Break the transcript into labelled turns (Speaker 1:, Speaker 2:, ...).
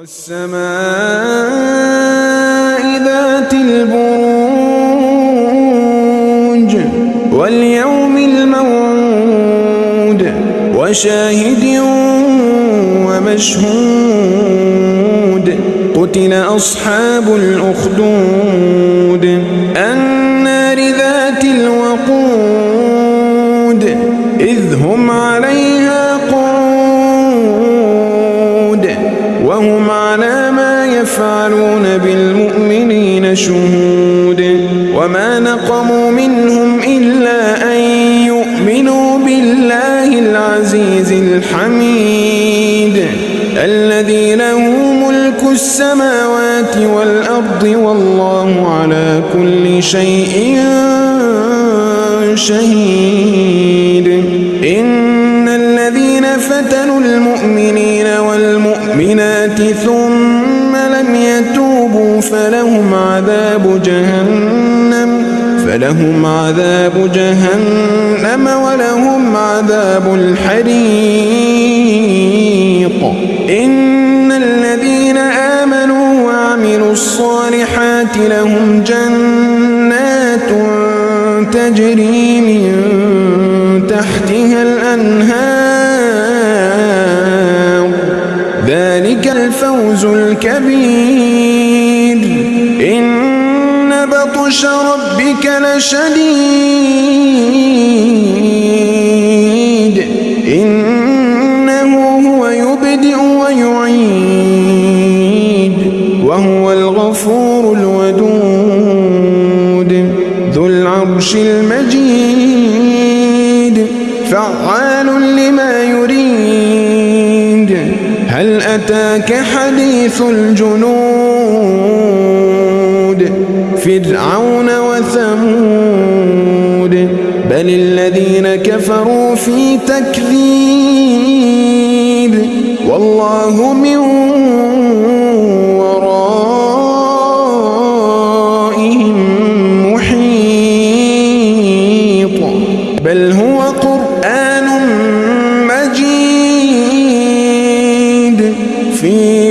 Speaker 1: والسماء ذات البروج واليوم الموعود وشاهد ومشهود قتل أصحاب الأخدود النار ذات الوقود إذ هم عليها قعود وهم على ما يفعلون بالمؤمنين شهود وما نقموا منهم إلا أن يؤمنوا بالله العزيز الحميد الذي له ملك السماوات والأرض والله على كل شيء شهيد إن الذين فتنوا المؤمنين والمؤمنات ثم لم يتوبوا فلهم عذاب جهنم فلهم عذاب جهنم ولهم عذاب الحريق إن الذين آمنوا وعملوا الصالحات لهم جنات تجري من تحتها ذلك الفوز الكبير. إن بطش ربك لشديد. إنه هو يبدئ ويعيد. وهو الغفور الودود. ذو العرش المجيد. فعال لما أتاك حديث الجنود فرعون وثمود. بل الذين كفروا في تكذيب والله من ورائهم محيط. بل هو قرآن مجيد. في